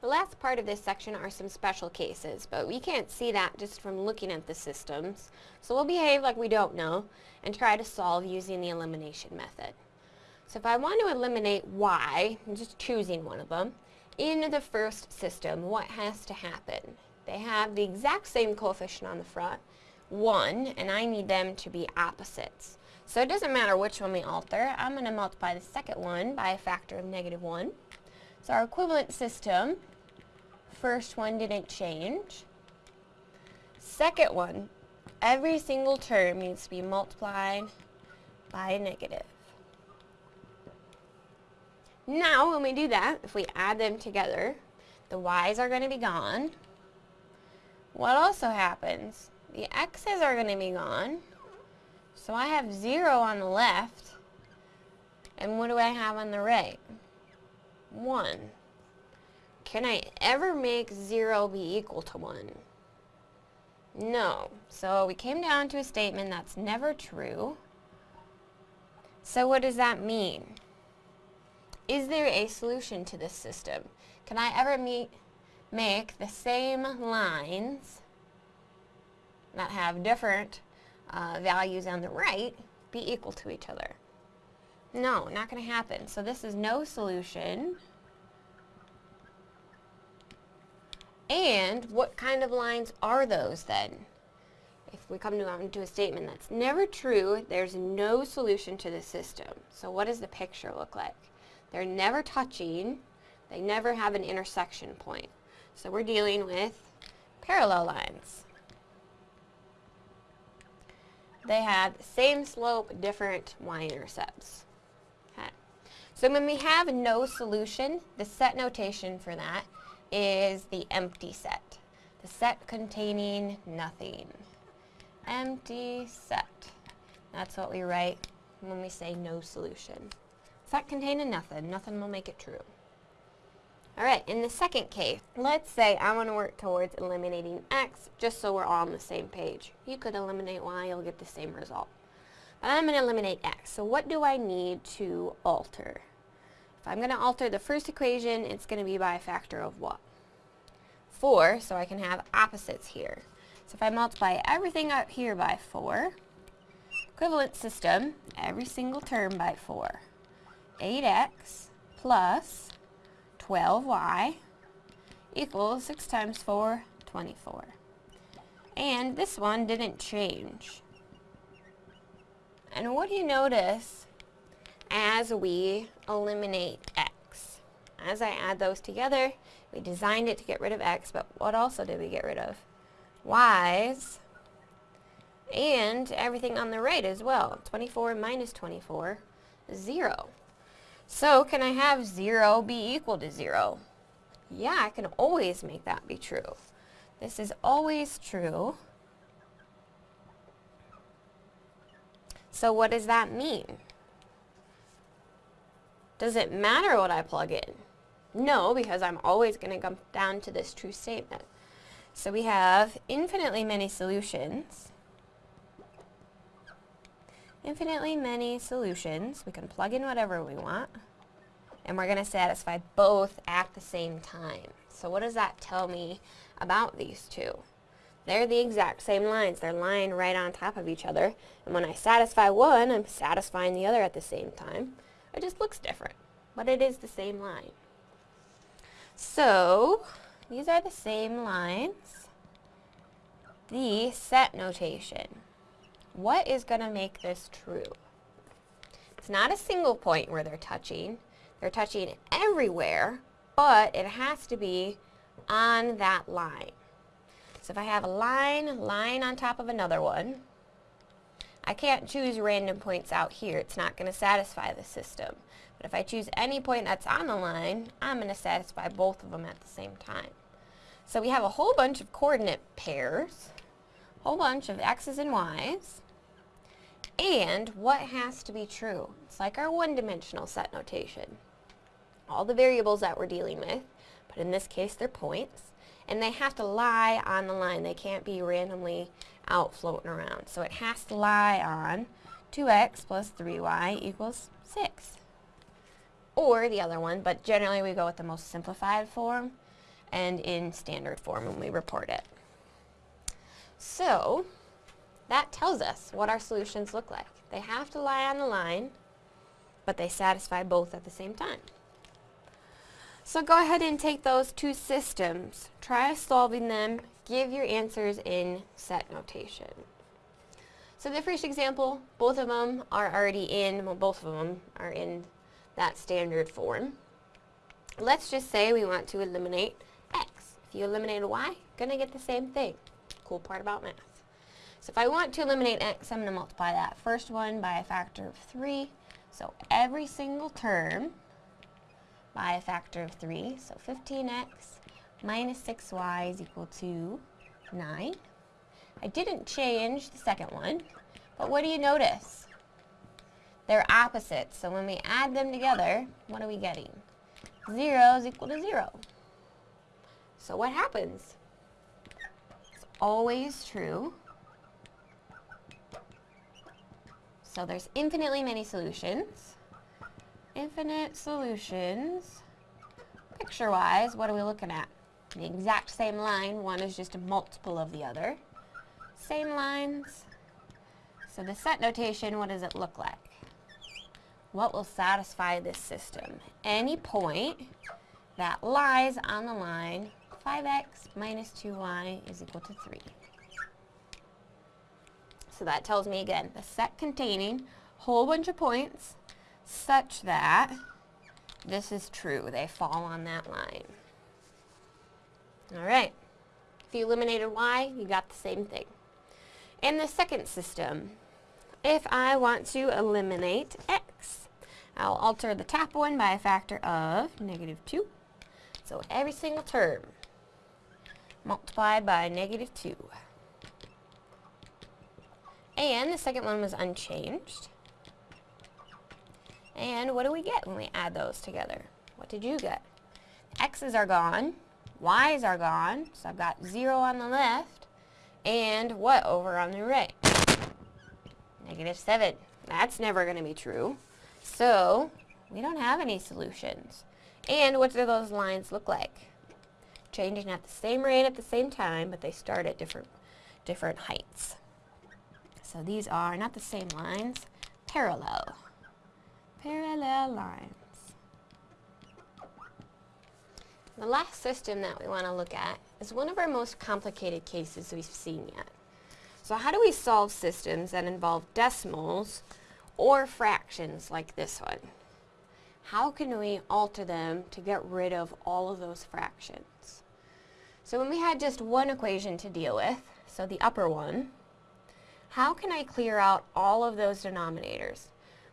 The last part of this section are some special cases, but we can't see that just from looking at the systems. So we'll behave like we don't know and try to solve using the elimination method. So if I want to eliminate y, I'm just choosing one of them, in the first system, what has to happen? They have the exact same coefficient on the front, 1, and I need them to be opposites. So it doesn't matter which one we alter. I'm going to multiply the second one by a factor of negative 1. So our equivalent system, first one didn't change. Second one, every single term needs to be multiplied by a negative. Now, when we do that, if we add them together, the y's are going to be gone. What also happens? The x's are going to be gone. So I have 0 on the left. And what do I have on the right? 1. Can I ever make 0 be equal to 1? No. So we came down to a statement that's never true. So what does that mean? Is there a solution to this system? Can I ever meet, make the same lines that have different uh, values on the right be equal to each other? No, not going to happen. So this is no solution. And what kind of lines are those then? If we come to, um, to a statement that's never true, there's no solution to the system. So what does the picture look like? They're never touching. They never have an intersection point. So we're dealing with parallel lines. They have same slope, different y-intercepts. Okay. So when we have no solution, the set notation for that is the empty set. The set containing nothing. Empty set. That's what we write when we say no solution. Set containing nothing. Nothing will make it true. Alright, in the second case, let's say I want to work towards eliminating x just so we're all on the same page. You could eliminate y, you'll get the same result. But I'm going to eliminate x. So what do I need to alter? If I'm going to alter the first equation, it's going to be by a factor of what? 4, so I can have opposites here. So if I multiply everything up here by 4, equivalent system, every single term by 4. 8x plus 12y equals 6 times 4, 24. And this one didn't change. And what do you notice as we eliminate x? As I add those together, we designed it to get rid of x, but what also did we get rid of? y's and everything on the right as well. 24 minus 24, 0. So can I have 0 be equal to 0? Yeah, I can always make that be true. This is always true. So what does that mean? Does it matter what I plug in? No, because I'm always going to come down to this true statement. So we have infinitely many solutions infinitely many solutions. We can plug in whatever we want. And we're going to satisfy both at the same time. So what does that tell me about these two? They're the exact same lines. They're lying right on top of each other. And when I satisfy one, I'm satisfying the other at the same time. It just looks different, but it is the same line. So, these are the same lines. The set notation. What is going to make this true? It's not a single point where they're touching. They're touching everywhere, but it has to be on that line. So if I have a line, line on top of another one, I can't choose random points out here. It's not going to satisfy the system. But if I choose any point that's on the line, I'm going to satisfy both of them at the same time. So we have a whole bunch of coordinate pairs, a whole bunch of x's and y's, and what has to be true? It's like our one-dimensional set notation. All the variables that we're dealing with, but in this case they're points, and they have to lie on the line. They can't be randomly out floating around. So it has to lie on 2x plus 3y equals 6. Or the other one, but generally we go with the most simplified form. and in standard form when we report it. So that tells us what our solutions look like. They have to lie on the line, but they satisfy both at the same time. So go ahead and take those two systems, try solving them, give your answers in set notation. So the first example, both of them are already in, well both of them are in that standard form. Let's just say we want to eliminate x. If you eliminate a y, gonna get the same thing. Cool part about math. So if I want to eliminate x, I'm going to multiply that first one by a factor of 3. So every single term by a factor of 3. So 15x minus 6y is equal to 9. I didn't change the second one, but what do you notice? They're opposites, so when we add them together, what are we getting? 0 is equal to 0. So what happens? It's always true So there's infinitely many solutions. Infinite solutions. Picture-wise, what are we looking at? The exact same line. One is just a multiple of the other. Same lines. So the set notation, what does it look like? What will satisfy this system? Any point that lies on the line 5x minus 2y is equal to 3. So that tells me again, the set containing whole bunch of points such that this is true. They fall on that line. All right. If you eliminated y, you got the same thing. In the second system, if I want to eliminate x, I'll alter the top one by a factor of negative 2. So every single term multiplied by negative 2. And the second one was unchanged. And what do we get when we add those together? What did you get? X's are gone, Y's are gone, so I've got 0 on the left, and what over on the right? Negative 7. That's never going to be true. So, we don't have any solutions. And what do those lines look like? Changing at the same rate at the same time, but they start at different, different heights. So these are not the same lines, parallel. Parallel lines. The last system that we want to look at is one of our most complicated cases we've seen yet. So how do we solve systems that involve decimals or fractions like this one? How can we alter them to get rid of all of those fractions? So when we had just one equation to deal with, so the upper one, how can I clear out all of those denominators?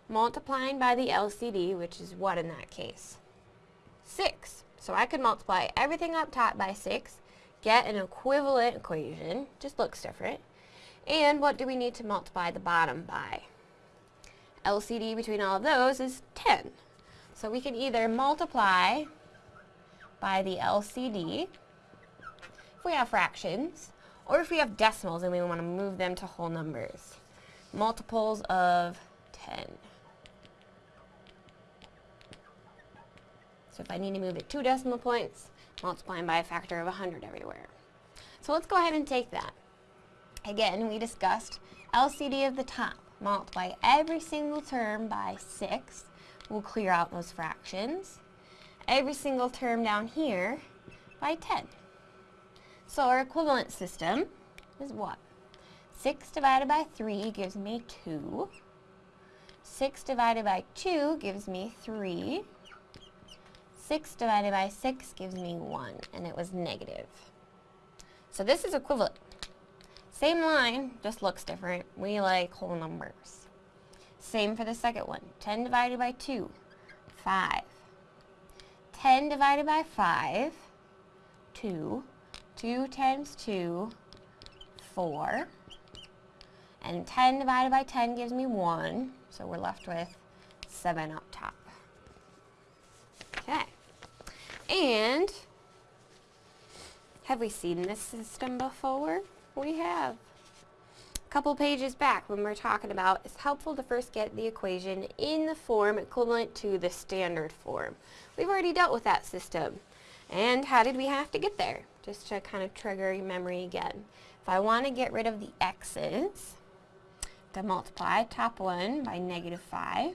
Multiplying by the LCD, which is what in that case? 6. So I could multiply everything up top by 6, get an equivalent equation, just looks different. And what do we need to multiply the bottom by? LCD between all of those is 10. So we can either multiply by the LCD, if we have fractions, or if we have decimals and we want to move them to whole numbers. Multiples of 10. So if I need to move it two decimal points, multiplying by a factor of 100 everywhere. So let's go ahead and take that. Again, we discussed LCD of the top. Multiply every single term by 6. We'll clear out those fractions. Every single term down here by 10. So our equivalent system is what? 6 divided by 3 gives me 2. 6 divided by 2 gives me 3. 6 divided by 6 gives me 1, and it was negative. So this is equivalent. Same line, just looks different. We like whole numbers. Same for the second one. 10 divided by 2, 5. 10 divided by 5, 2. 2 times 2, 4. And 10 divided by 10 gives me 1. So we're left with 7 up top. Okay. And have we seen this system before? We have. A couple pages back when we are talking about it's helpful to first get the equation in the form equivalent to the standard form. We've already dealt with that system. And how did we have to get there? Just to kind of trigger your memory again. If I want to get rid of the x's, to multiply top one by negative 5,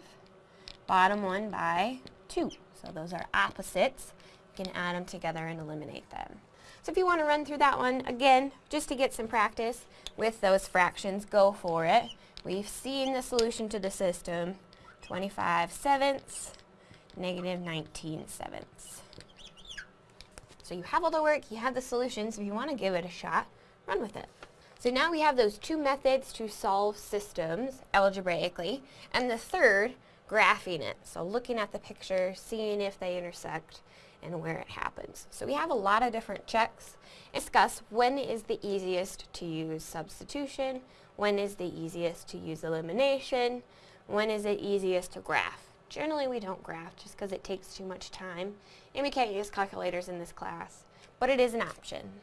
bottom one by 2. So those are opposites. You can add them together and eliminate them. So if you want to run through that one, again, just to get some practice with those fractions, go for it. We've seen the solution to the system, 25 sevenths, negative 19 sevenths. So you have all the work, you have the solutions. If you want to give it a shot, run with it. So now we have those two methods to solve systems algebraically, and the third, graphing it. So looking at the picture, seeing if they intersect, and where it happens. So we have a lot of different checks. Discuss when is the easiest to use substitution, when is the easiest to use elimination, when is it easiest to graph. Generally we don't graph just because it takes too much time and we can't use calculators in this class, but it is an option.